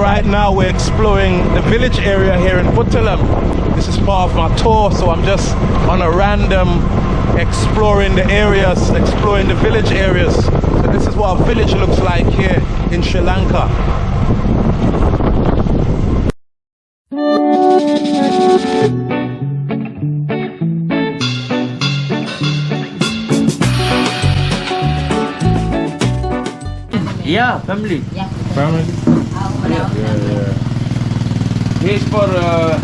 right now we're exploring the village area here in Puttalam. This is part of my tour, so I'm just on a random exploring the areas, exploring the village areas. So this is what a village looks like here in Sri Lanka. Yeah, family. Family? yeah. This for uh,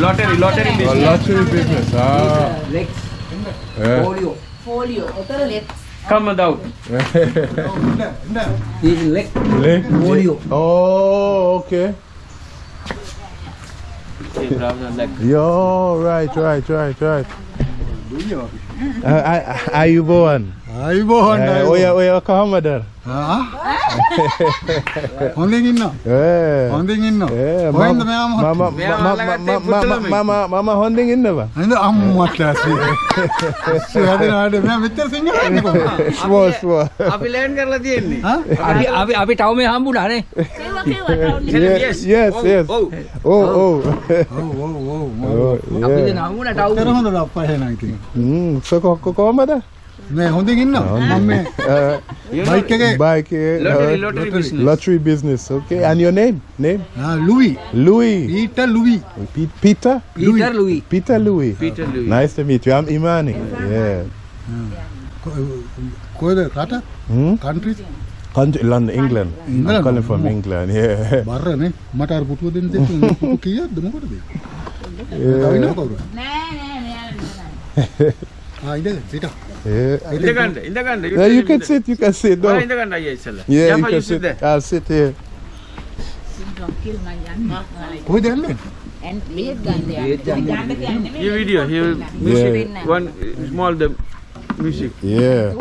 lottery, lottery business. Oh, lottery business. Ah. legs. Yeah. Folio. Folio. Lex. Come out. this is Lex. Lex. Folio. Oh, okay. Yo, right, right, right, right. Do you? Are you born? Ayubohan. Ayubohan. Oya, oya, kahamadar. Ha? හොඳින් ඉන්නවා. ඒ. හොඳින් ඉන්නවා. ඒ. හොඳ මෙයාම මම මම හොඳින් ඉන්නවා. නේද අම්මට ඇසි. සුවදනාට මම මෙච්චර සිංහල කියන්නේ කොහොමද? ස්වෝ ස්වෝ. අපි ලෑන් කරලා තියෙන්නේ. අපි අපි අපි ටවුන් මේ හම්බුණා නේ. Yes yes yes. ඔව් ඔව්. ඔව් ඔව් ඔව්. අපි නහුණා ටවුන්. කරහොඳ අප්පා එහෙනම් ඉතින්. හ්ම් සකොක්ක කොහමද? මේ හොඳින් ඉන්න මම මේ Uh, You know, බයික් එක lottery, uh, lottery business. lottery business. Okay, and your name? Name? ලුවී Louis. ඊට ලුවී Pe- Peter? Peter ලුයි. Peter Louis. Peter Louis. Nice to meet you. I'm Imani. Yeah. කොයද රට Hmm? Countries Country, London, England. I'm calling from England. Yeah. බරනේ මට අර පුටුව දෙන්න දෙන්න පුටු කීයක්ද මොකටද කවුරු නෑ නෑ නෑ ආ ඉඳ සිට Yeah. Indaganda, Indaganda. You, yeah, you can sit, you can sit. No. Ah, Indaganda, yeah, you can sit there. I'll sit here. Hoe dan men? En video, he will yeah. one uh, small the music. Yeah.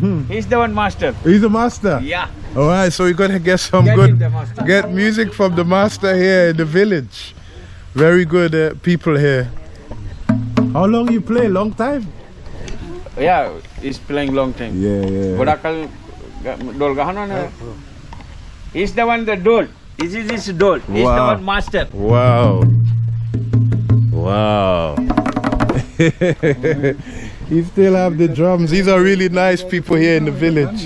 Hmm. He's the one master. He's the master. Yeah. All right, so we're gonna get some get good, get music from the master here in the village. Very good uh, people here. How long you play? Long time? Yeah, he's playing long time. Yeah, yeah. Borakal dol gahana na. He's the one the dol. This is his dol. He's wow. the one master. Wow. Wow. he still have the drums. These are really nice people here in the village.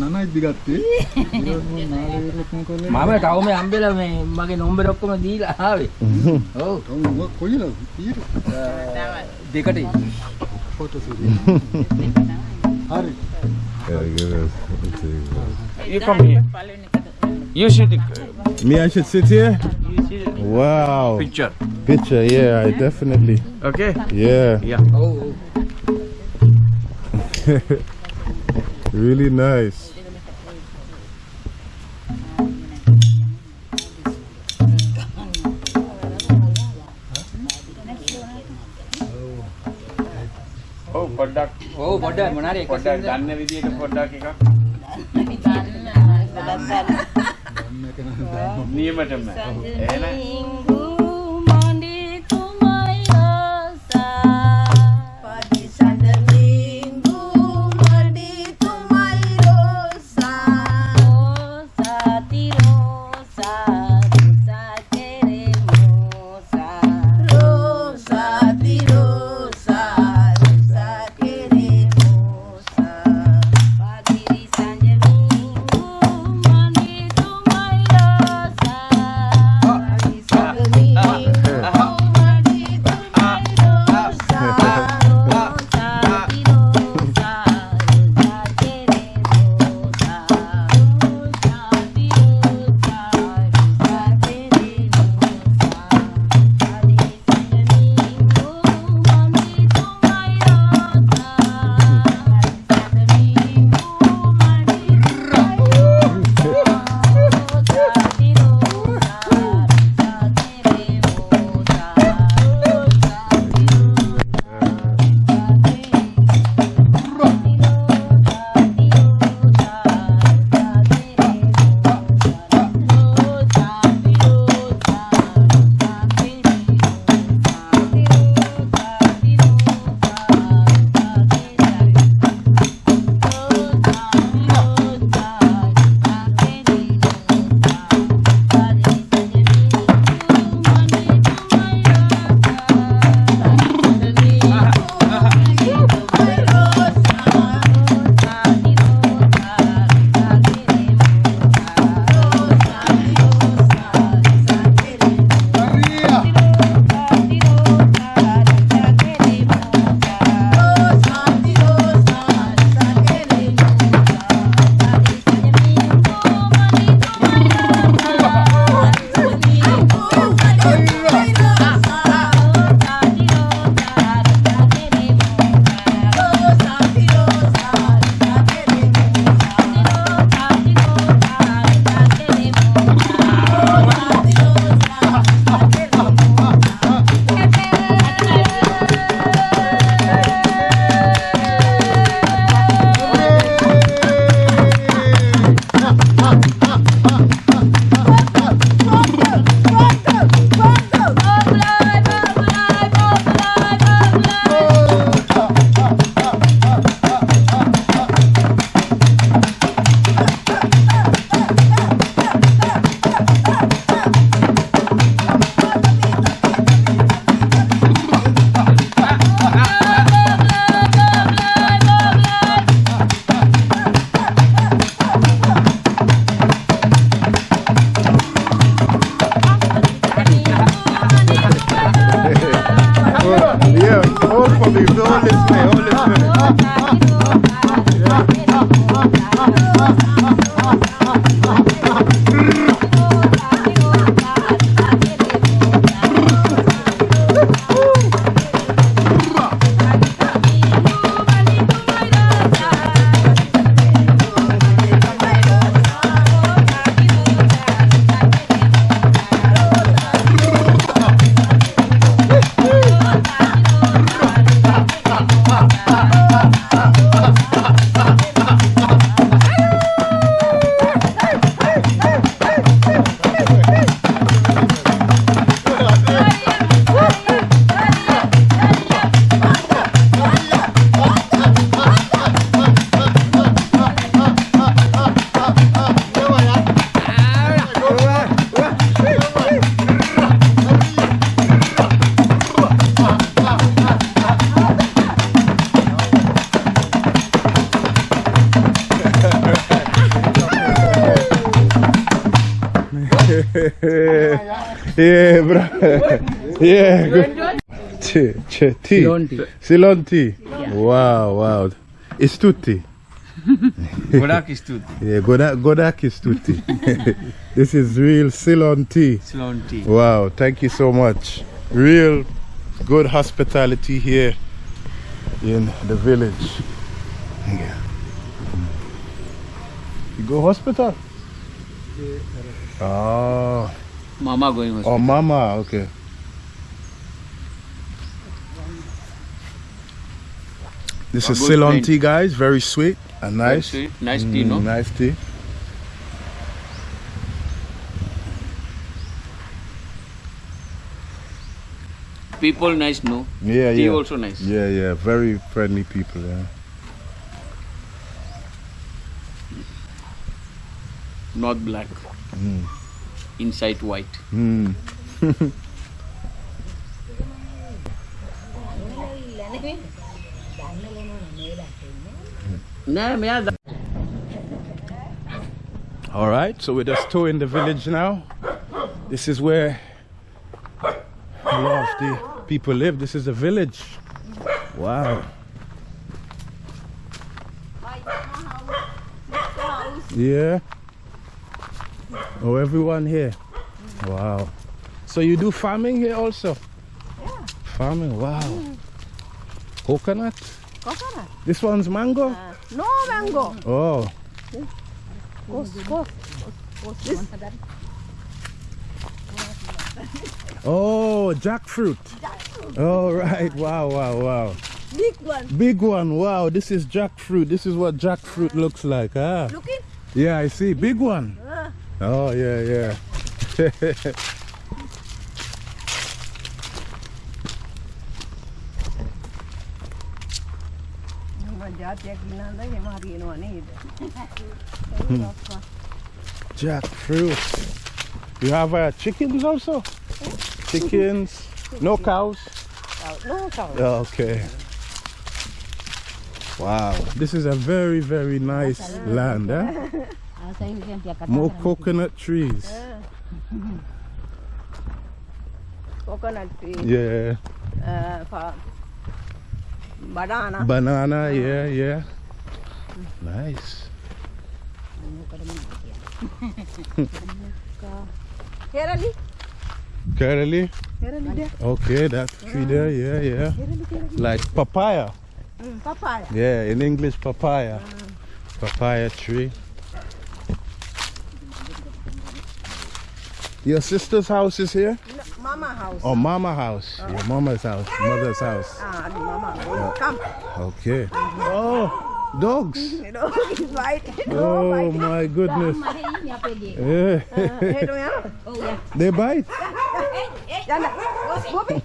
නනයි දිගත්තේ මම තව මේ හම්බෙලා මේ මගේ number ඔක්කොම දීලා ආවේ. ඔව්. කොයිල දෙකට හරි You come here. You see the Me, I should sit here? you see the Wow. picture. Picture, yeah, I definitely. Okay? Yeah, Yeah. ඔව් ඔව්. really nice. ඔව් පොඩ්ඩක් ඔව් පොඩ්ඩක් මොනාරි එක පොඩ්ඩක් සින්දුවක්. ගන්න විදියට පොඩ්ඩක් එකක් නියමටම. එහෙනම් Yeah. You enjoy? Tea. Ceylon tea. Ceylon tea. Yeah. Wow, wow. It's tutti. Godak is tutti. Yeah, Godak, Godak is tutti. this is real Ceylon tea. Ceylon tea. Wow, thank you so much. Real good hospitality here in the village. Yeah. Mm. You go hospital? Oh. Mama going hospital. Oh, mama, okay. This is Ceylon tea, guys. Very sweet and nice. nice tea no Mm, nice tea. people nice no Yeah, tea yeah. also nice Yeah, yeah. Very friendly people. Yeah. not black Mm. inside white Mm. All right, so we're just touring the village now. This is where a lot of the people live. This is a village. Wow. Yeah. Oh, everyone here. Wow. So you do farming here also? Yeah. Farming, wow. Coconut? Coconut? This one's mango? No mango. Oh. Oh, jackfruit. All right. Wow, wow, wow. Big one. Big one. Wow, this is jackfruit. This is what jackfruit looks like. Ah. Look it. Yeah, I see. Big one. Oh, yeah, yeah. Hmm. Jackfruit. You have uh, chickens also? Chickens? No cows? No cows. Oh, okay. Wow. This is a very, very nice land. Eh? More coconut trees. coconut trees. Yeah. Uh, banana. Banana, yeah, yeah. Nice. Kerali. Kerali. Okay, that tree there, yeah, yeah. Like papaya. Mm, papaya. Yeah, in English, papaya. Papaya tree. Your sister's house is here? No, mama house. Oh, mama house. Your mama's house, mother's house. Ah, the mama. Come. Okay. Mm-hmm. Oh, dogs. You know, it's white. Oh, oh my goodness. Eh. Uh, yeah. Hey, do you? they bite. Janda. Bobby.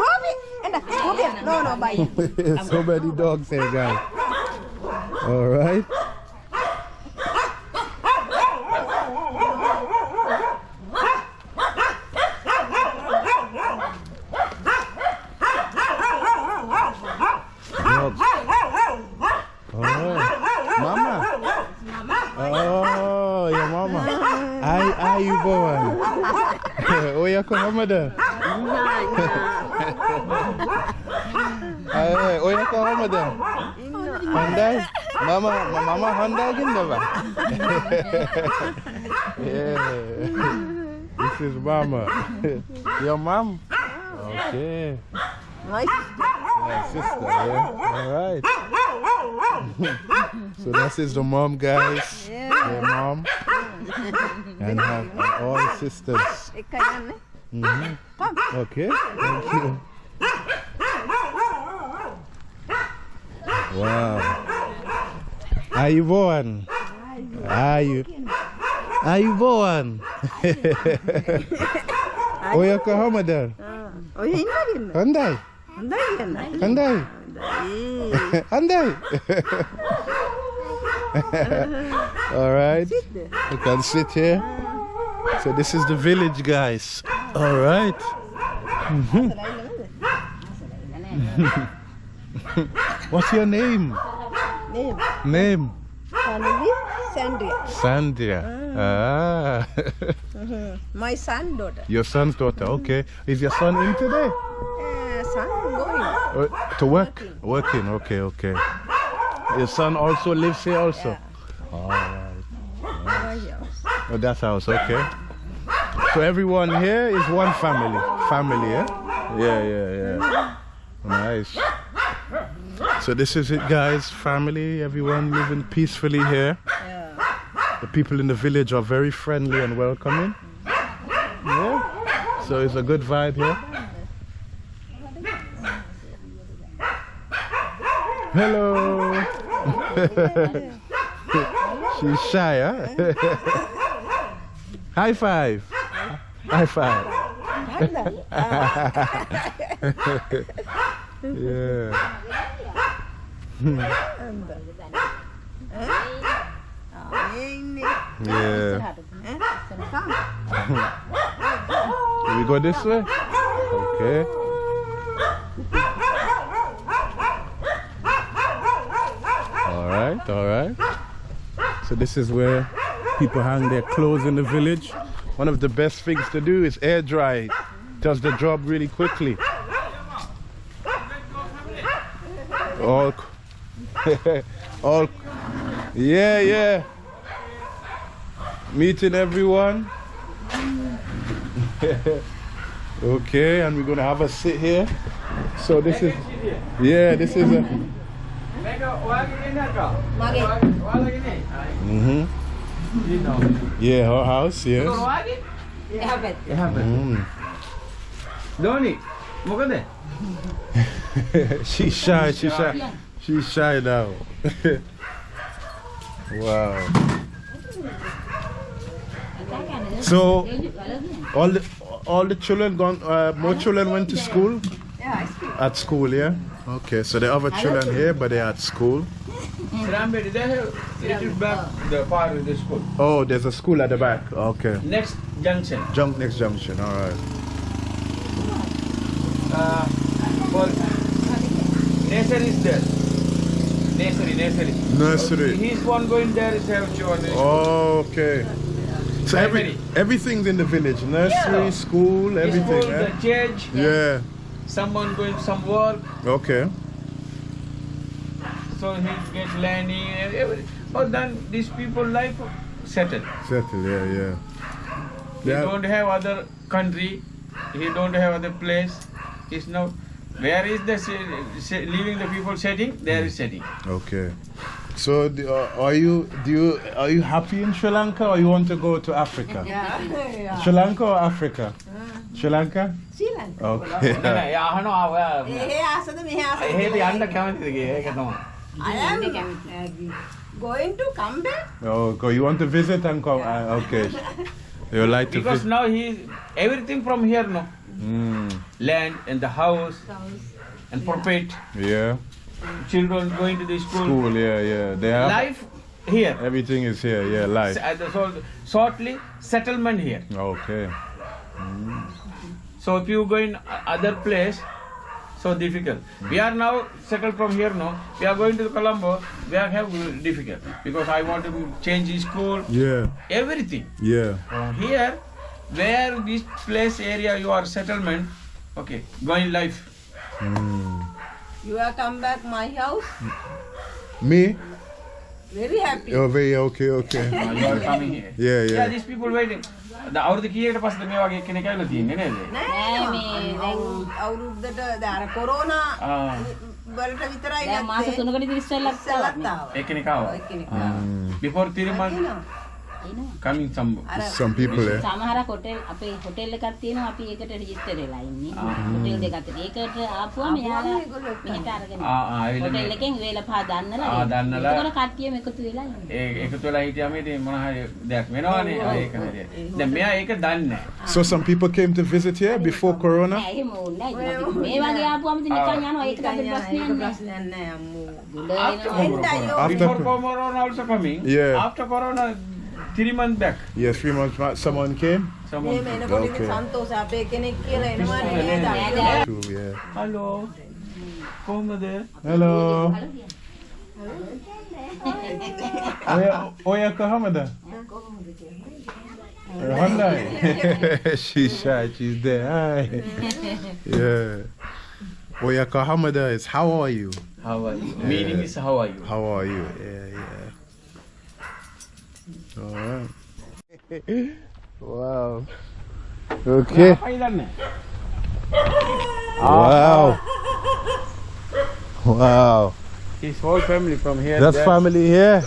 Bobby. Enda. Bobby. No, no, bye. so many dogs here, guys. All right. Dogs. Oh, mama. Oh, your mama. Ay, ay, you going? Oh, ya ko mama da. Aye, oh ya kau Ramadan. Handai. Mama, mama handai gini ba? yeah. This is mama. Your mom? Okay. My Yeah, sister, yeah. All right. so this is the mom, guys. Yeah. Your mom. And her, and all the sisters. Mm -hmm. Okay, thank you. Wow. Aivon. Ayu. Aivon. Oya ka hamadar. Ah. Oya ina rin. Anday. Anday yan. Andai. Andai. All right. You can sit here. So this is the village, guys. All right. Mm-hmm. What's your name? Name. Name. Family Sandria. Sandria. Ah. ah. Mm-hmm. My son daughter. Your son's daughter. Okay. Is your son in today? Uh, son going. To work. Working. Working. Okay. Okay. Your son also lives here also. Yeah. All right. Oh, that's house. Okay. So everyone here is one family. Family, yeah? Yeah, yeah, yeah. Nice. So this is it, guys. Family, everyone living peacefully here. The people in the village are very friendly and welcoming. Yeah. So it's a good vibe here. Hello. She's shy, huh? High five. High five. yeah. yeah. we go this way? Okay. All right, all right. So this is where people hang their clothes in the village one of the best things to do is air dry it. Does the job really quickly. All, all, yeah, yeah. Meeting everyone. okay, and we're gonna have a sit here. So this is, yeah, this is a. Mm -hmm. Yeah, her house, yes. Heaven. Heaven. Mm. Donnie, look at that. She's shy, she's shy. She's shy now. wow. So, all the all the children gone. Uh, more children went to school. Yeah, At school, yeah. Okay, so the other children here but they're at school. Rambedi, they have little back the far with the school. Oh, there's a school at the back. Okay. Next junction. Jump next junction, alright. Uh, well, nursery is there. Nursery, nursery. Nursery. He's one going there is have children. Oh, okay. So every, everything's in the village. Nursery, Yeah. school, everything. School, eh? the church. Yeah. Someone going some work, Okay. so he get learning and everything. But then these people life settled. Settle. Yeah, yeah. He Yeah. don't have other country. He don't have other place. He's now. Where is the leaving the people setting? There is setting. Okay. So, the- uh, are you do you are you happy in Sri Lanka or you want to go to Africa? Yeah. Sri Lanka or Africa? Sri Lanka. Sri Lanka. Okay. නෑ අහනවා ඔයා එහේ ආසද මෙහේ ආසද? එහෙම යන්න කැමතිද කියලා ඒක තමයි. I am going to come back. Oh, go. You want to visit and come? Uh, okay. You like to Because visit? now he everything from here no Mm, land and the house and profit yeah. children going to the school, School. Yeah, yeah. They have life here everything is here. Yeah, life. Uh, so shortly settlement here Okay. so if you go in other place so difficult we are now settled from here no we are going to colombo we are have difficult because i want to change the school Yeah. everything Yeah. Here where this place area you are settlement okay going life Mm. You are come back my house. Me? Very happy. Oh, very okay, okay. You are coming here. Yeah, Yeah, yeah. these people waiting. අවුරුදු කීයකට පස්සේද මේ වගේ කෙනෙක් ඇවිල්ලා තියෙන්නේ නේද? නෑ මේ අවුරුද්දට දැන් කොරෝනා වලට විතරයි දැන් මාස නැත්තේ. තුනකට ඉතින් ඉස්සෙල්ලත් ඉස්සෙල්ලත් ආවා. ඒ කෙනෙක් ආවා. කෙනෙක් Before three months එනවා. එනවා. coming some Some people, eh? සමහරක් හොටෙල් අපේ හොටෙල් එකක් තියෙනවා අපි ඒකට රෙජිස්ටර් වෙලා ඉන්නේ. හොටෙල් දෙකක් තියෙනවා. ඒකට ආපුවම එයාලා මෙහෙට අරගෙන ආ ආ ඇවිල්ලා හොටෙල් මේ- එකෙන් වේල පහ දන්නලා ආ, දන්නලා. ඒකවල කට්ටියම එකතු වෙලා ඉන්නේ. ඒ එකතු වෙලා හිටියාම ඉතින් මොන හරි දෙයක් වෙනවනේ. ආ, ඒක හරියට. දැන් මෙයා ඒක දන්නේ නැහැ. So some people came to visit here before Corona? නෑ එහෙම ඕනේ නෑ. ඉතින් අපි මේ වගේ ආපුවම ඉතින් නිකන් යනවා ඒකට අපිට ප්‍රශ්නයක් නෑ. ප්‍රශ්නයක් නෑ අම්මෝ. ගුඩ After එනවා. corona, After- before corona also coming. Yeah. After corona, three months back. Yes, three months back. Someone came? Someone came. Okay. Hello. Hello. Hello. Oya, oya kahamada. Hamda. she's shy. She's there. Hi. yeah. Oya kahamada is how are you? How are you? Yeah. Meaning is how are you? How are you? Yeah, yeah. Wow. Okay. Wow. Wow. His whole family from here. That's there. family here?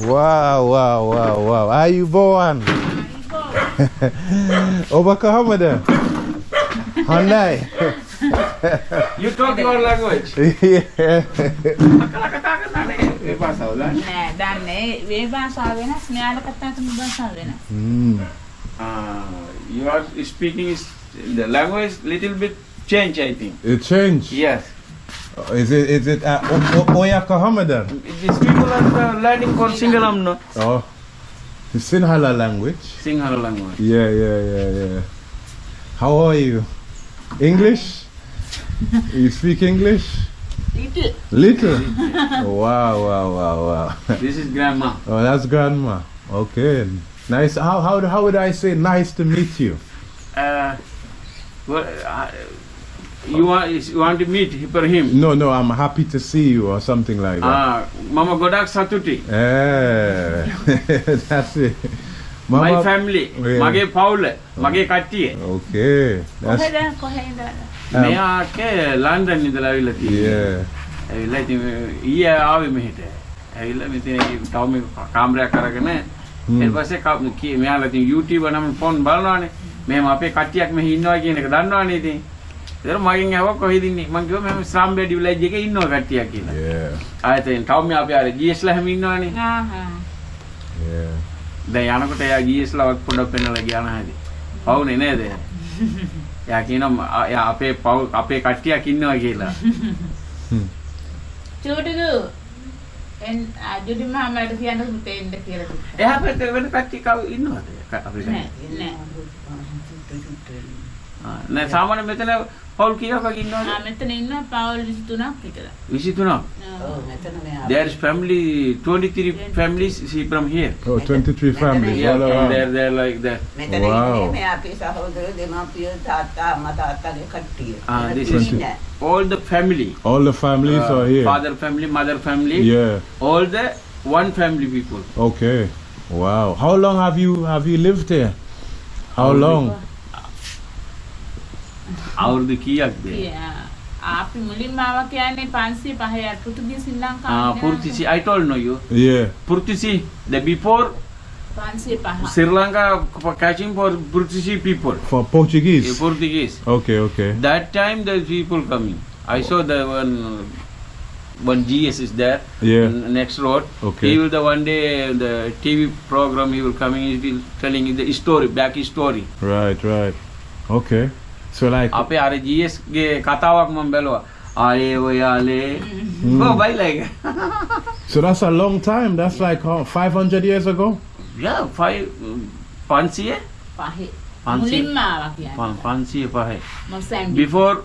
Wow, wow, wow, wow. Are you born? Obaka Hamada. Hyundai. you talk your language. Yeah. ఏ భాష దాన్ని ఏ భాష ఆవేనా స్నేహాల కట్టా తుమ్మ భాష ఆవేనా you are speaking the language little bit change I think. It change? Yes. Uh, is it is it uh, Oyakahamada? These people are uh, learning for Singalam no. Oh. The Sinhala language. Sinhala language. Yeah, yeah, yeah, yeah. How are you? English? you speak English? Little. Little? wow, wow, wow, wow. This is grandma. Oh, that's grandma. Okay. Nice. How, how, how would I say nice to meet you? Uh, well, uh, you want you want to meet for him? No, no, I'm happy to see you or something like that. Ah, Mama Godak Satuti. Eh, that's it. Mama, My family. Yeah. Mage Paul. Mage oh. Kati. Okay. That's, Um, මෙයාට London ඉඳලා ඇවිල්ලා yeah. ඇවිල්ලා ඉතින් ඊයේ ආවේ මෙහෙට. ඇවිල්ලා මෙතන තව මේ කාමරයක් අරගෙන ඊට පස්සේ මෙයාලා ඉතින් YouTube නම් ෆෝන් බලනවානේ. මෙහෙම අපේ කට්ටියක් මෙහි ඉන්නවා කියන එක දන්නවනේ ඉතින්. ඒතර මගෙන් ඇහුවා කොහෙද ඉන්නේ? මං කිව්වා මෙහෙම ස්රාම්බේඩි විලේජ් එකේ ඉන්නවා කට්ටියක් කියලා. Yeah. ආයෙත් තව මේ අපි අර GS ලා හැම ඉන්නවනේ. දැන් යනකොට එයා GS ලා පොඩ්ඩක් පෙන්නලා ගියා නැහැදී. පවුනේ නේද? එයා කියනවා "ආ, එයා අපේ පව් අපේ කට්ටියක් ඉන්නවා කියලා. චූටුදු එන් අජුඩි මාමලට කියන්න පුතේ එන්න කියලා. එයා පැත්තේ වෙන කට්ටිය කව ඉන්නවද? අපේ නෑ? නෑ නෑ සාමාන්‍ය මෙතන පවුල් කීයක් වගේ ඉන්නවද? ආ මෙතන ඉන්න පවුල් 23ක් විතර 23. There is family 23 families see from here. Oh, 23 families Yeah, all from around. there there like that. මෙතන Wow. ඉන්නේ මේ අපේ සහෝදර දෙමාපිය තාත්තා අම්මා තාත්තගේ කට්ටිය. Ah, this මෙතන is ඉන්නේ. all the family. All the families Uh, are here. Father family, mother family. Yeah. All the one family people. Okay. Wow. How long have you have you lived here? How How long? අවුරුදු කීයක්ද? කියා. අපි මුලින්ම ආවා කියන්නේ 505 පෘතුගීසි ශ්‍රී Ah, ලංකාවේ Purtisi, I told no you. Yeah. Purtisi, the before 505 Sri Lanka for catching for Purtisi people. For Portuguese. eh, Portuguese. Okay, okay. That time the people coming. I saw the one one GS is there. Yeah. n- Next road. Okay. He will the one day the TV program he will coming. He will telling you the story, back story. Right, right. Okay. So like අපේ අර GS ගේ කතාවක් මම බැලුවා. ආයේ ඔයාලේ Hmm. Oh, bye like. so that's a long time. That's like how, 500 years ago. yeah, five පන්සිය පහේ පන්සිය මුලින්ම ආවා කියන්නේ පන්සිය පහයි. මොසැම්බි Before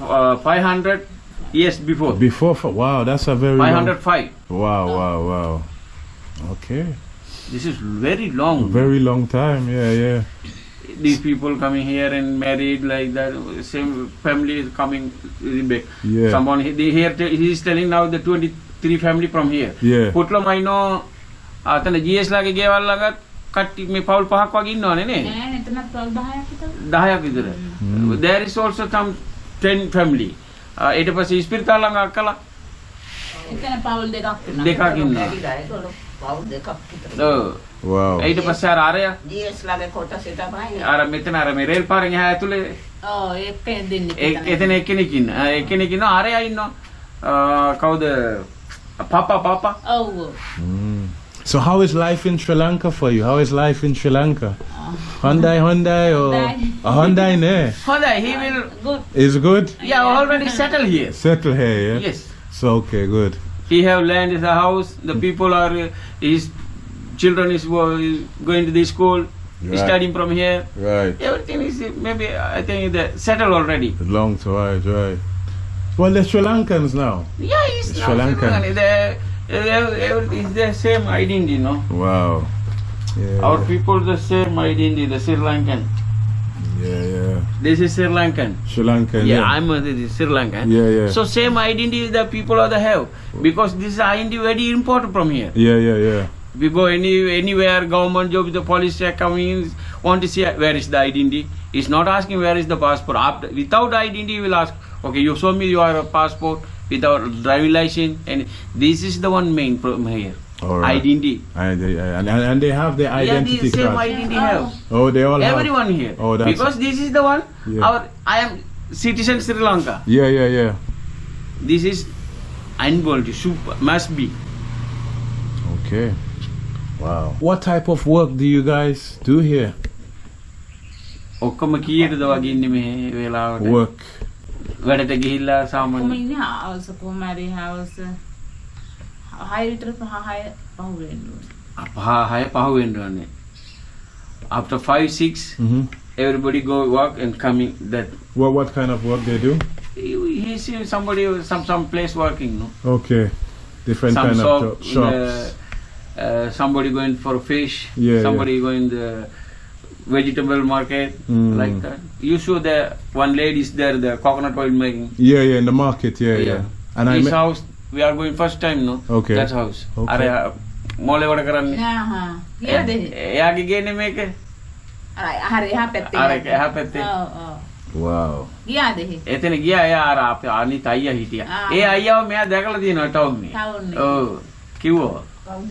uh, 500 years before. Before, fi- wow, that's a very long. 505. Wow, wow, wow. Okay. This is very long. Very long time. Yeah, yeah. These people coming here and married like that. Same family is coming back. Yeah. Someone he, they here he is telling now the 23 family from here. Yeah. පුට්ලම අයිනෝ අතන GS ලාගේ ගෙවල් ළඟත් කට්ටි මේ පවුල් පහක් වගේ ඉන්නවනේ නේ. නෑ එතනත් පවුල් 10ක් විතර 10ක් විතර. There is also some 10 family. Uh, ඊට පස්සේ ඉස්පිරිතාල ළඟ අක්කලා එතන පවුල් දෙකක් වෙනවා දෙකක් ඉන්නවා. ඇවිලා ඒගොල්ලෝ පව් දෙකක් විතර. ඔව්. Wow. ඊට පස්සේ අර අරය GS ලාගේ කොටසේ තමයි අර මෙතන අර මේ රේල් පාරෙන් එහා ඇතුලේ ඔව් ඒක දෙන්නේ ඒ- එතන එක්කෙනෙක් ඉන්න. අ, එක්කෙනෙක් ඉන්නවා අරයා ඉන්නවා. අ, කවුද? පාපා පාපා. ඔව් ඔව් Mm. So how is life in Sri Lanka for you? How is life in Sri Lanka? Hyundai, Hyundai, or Hyundai. a Hyundai? Ne? හොඳයි he will good Is good. yeah already settle here. Settle here, yeah. Yes. So okay, good. He have land in the house. The people are uh, his children is going to the school, Right. studying from here. Right. Everything is maybe I think the settled already. Long to right, right. Well, they're Sri Lankans now. Yeah, it's Sri Lankan. The, it's the same identity, no? Wow. Yeah. Our people the same identity, the Sri Lankan. Yeah, yeah. This is Sri Lankan. Sri Lankan. Yeah, Yeah. I'm a this is Sri Lankan. Yeah, yeah. So same identity the people of the have because this identity very important from here. yeah, yeah, yeah. We go any anywhere, government job, the police check coming want to see where is the identity. It's not asking where is the passport. After without identity, you will ask, okay, you show me your passport without driving license, and this is the one main problem here. All right. Identity. And they, and, and and they have their Yeah, identity the same card. identity have. Oh, they all have. Everyone here. Oh, that's- because this is the one. Yeah. Our I am citizen Sri Lanka. Yeah, yeah, yeah. This is unbold. Super must be. Okay. Wow. What type of work do you guys do here? ඔක්කොම කීයටද වගේ ඉන්නේ මේ වෙලාවට Work. වැඩට ගිහිල්ලා කොහොම සාමාන්‍ය ඉන්නේ හවුස් කොහොම හරි හවුස් හය විතර පහ හය පහු වෙන්න ඕනේ පහ හය පහ වෙන්න ඕනේ after 5 6 Mm-hmm. everybody go work and coming that What what kind of work they do? he, he see somebody some some place working no Okay. Different some kind shop, of jo- shops. uh, uh, somebody going for fish Yeah, somebody going the vegetable market Mm. like that you show the one lady is there the coconut oil making Yeah, yeah, in the market. Yeah, yeah. Yeah. And I this met, house we are going first time no Okay. that house Okay. අර මොලේ වැඩ කරන්නේ ආහා ගියාද එහෙ? එයාගේ ගේනේ මේක අර හරි එහා පැත්තේ අර ගියාද? එහා පැත්තේ. ඔව් ඔව් wow. ගියාද එහෙ එතන ගියා එයා අර අපේ අනිත් අයියා හිටියා. ආ. ඒ අයියාව මෙයා දැකලා තියෙනවා ටවුන් මේ. ටවුන් එකේ. ඔව්. කිව්වා. කවුද?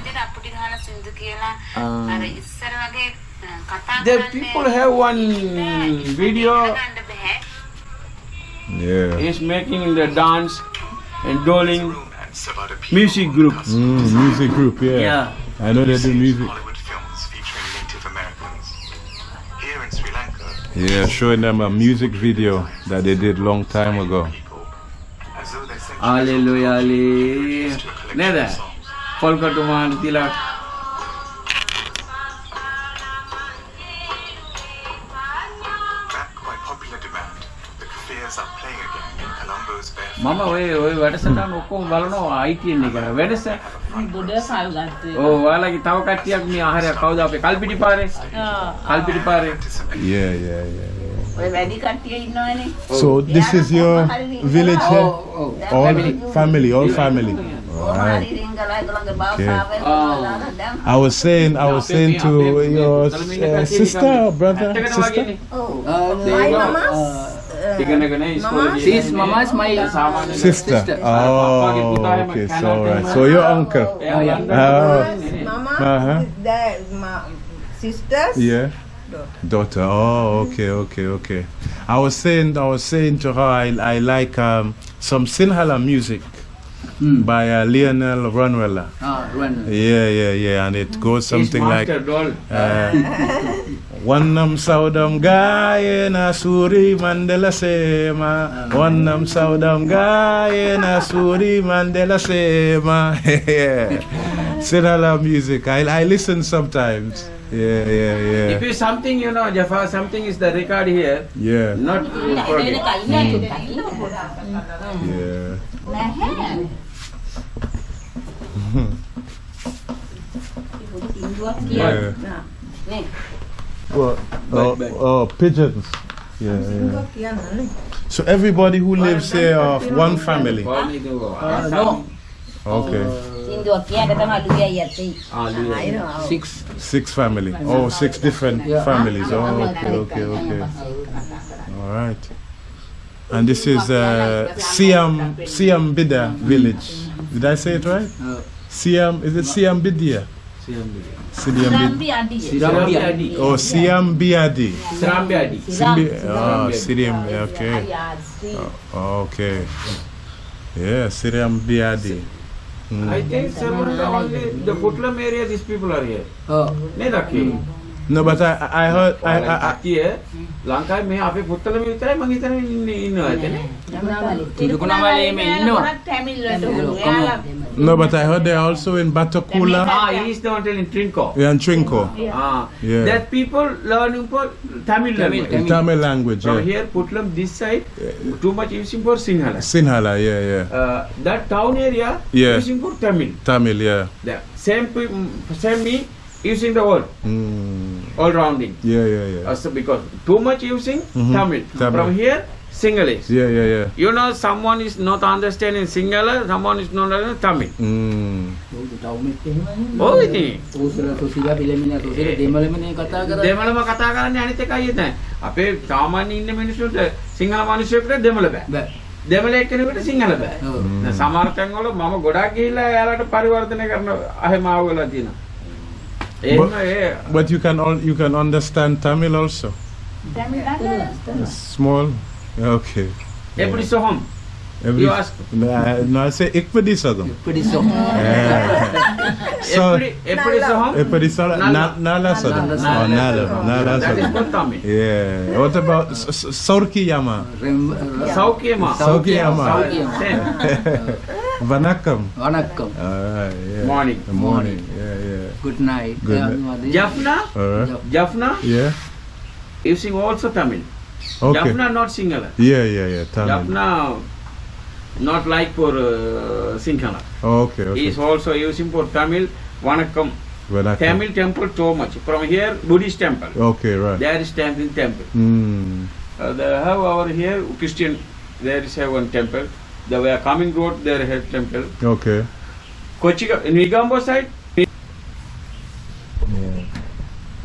The people have one video. Yeah. He's making the dance and doling music group. Mm, music group, yeah. yeah. I know they do music. Yeah, showing them a music video that they did long time ago. Hallelujah, Colombo's bare මම ඔය ඔය වැඩසටහන ඔක්කොම බලනවා ITN එක වෙනස. ගොඩ කල් ගත්තු එක ඔව් ඔයාලගේ තව කට්ටියක් මේ ආහාරය කවුද අපේ කල්පිටි පාරේ? ආ. කල්පිටි පාරේ. Yeah, yeah, yeah, yeah. ඔය වැඩි කට්ටිය ඉන්නවනේ. So this is your village here? ඔව්. All family, all family. කොහොම Right. හරි රින්ගලා ඒගොල්ලන්ගේ භාෂාවෙන් Ah. දාලා දැන් I was saying, I was saying to your uh, sister, brother, sister. My mama's She's mama my sister. Oh, okay. So right. So your uncle. Oh, yeah. Mama's, oh. mama uh -huh. is that my sisters. Yeah. Daughter. Oh, okay, okay, okay. I was saying, I was saying to her, I, I like um, some Sinhala music. Mm. by uh, Lionel Ranwala. Ah, Ranwala. Yeah, yeah, yeah, and it goes something like. Uh, Wanam saudam gaye na suri mandela sema nam saudam gaye na suri mandela sema Sinhala music. I, I listen sometimes. Yeah, yeah, yeah. If it's something, you know, Jaffa, something is the record here. Yeah. Not the Mm. Mm. Yeah. yeah. yeah. Well, uh, uh, pigeons. Yeah, yeah. So everybody who lives here of one family? No. Okay. Six. Six family. Oh, six different yeah. families. Oh, okay, okay, okay. All right. And this is uh, Siam Siam Bida village. Did I say it right? Siam. Is it Siam Bidia? Sirambiadi. Sirambiadi. Oh, Sirambiadi. Sirambiadi. Sirambiadi. Ah, oh, Siram. Okay. Oh, okay. Yeah, Sirambiadi. Mm. I think sir, only the Puttalam area these people are here. Oh. Nedaki. Mm. No, but I, I heard. I, I, I, ලංකාවේ මේ අපේ පුත්තලම විතරයි මම හිතන ඉන්නේ ඉන්නවා ඇතනේ. in මේ ඉන්නවා. No, but I heard they're also in Batticaloa. Ah, he's the one telling Trinco. Yeah, and Trinco. Yeah. Ah, yeah. That people learning for Tamil, Tamil language. Tamil language. yeah. From yeah. here, Puttalam, this side, too much using for Sinhala. Sinhala, yeah, yeah. Uh, that town area, yeah. using for Tamil. Tamil, yeah. The same, same me using the word. Mm. All rounding. Yeah, yeah, yeah. Uh, so because too much using Mhm. Tamil. Tamil. From here, Sinhalese. Yeah, yeah, yeah. You know, someone is not understanding Sinhala, someone is not understanding Tamil. Mm. ඔව් ඉතින්. උසර තුසිලා පිළමින තුසිර දෙමළමනේ කතා කරා. දෙමළම කතා කරන්නේ අනිත් එකයි එතන. අපේ සාමාන්‍ය ඉන්න මිනිස්සුන්ට සිංහල මිනිස්සුන්ට දෙමළ බෑ. දෙමළ එක්කෙනෙකුට සිංහල බෑ. දැන් සමහර තැන්වල මම ගොඩක් ගිහිල්ලා එයාලට පරිවර්තනය කරන අහිමාව වෙලා තියෙනවා. Eh, but, but you can all you can understand Tamil also. Tamil, Tamil. Small. Okay. Every so home. Every, you ask. No, I say ikpadi sadam. Ikpadi sadam. So ikpadi sadam. Ikpadi sadam. Nala sadam. Oh, nala. Nala sadam. That is Tamil. Yeah. What about Saurki uh, Yama? Saurki Yama. Saurki Yama. Vanakkam. Uh, Vanakkam. Morning. Morning. Morning. Good night. Good night. Jaffna? Uh, Alright. Yeah. You sing also Tamil. Okay. Jaffna not Singhala. Yeah, yeah, yeah. Tamil. Jaffna not like for uh, Sinhala. Okay, okay. Is also using for Tamil Vanakkam. Vanakkam. Tamil temple too much. From here, Buddhist temple. Okay, right. There is Tamil temple. Mm. Uh, the, how over here, Christian, there is one temple. They were coming road their head temple. Okay. Kochi, in Negombo side. Yeah.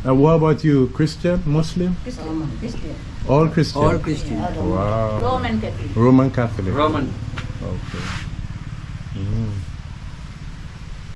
And what about you, Christian, Muslim? Christian. Christian. All Christian? All Christian. Wow. Roman Catholic. Roman Catholic. Roman. Okay. Mm.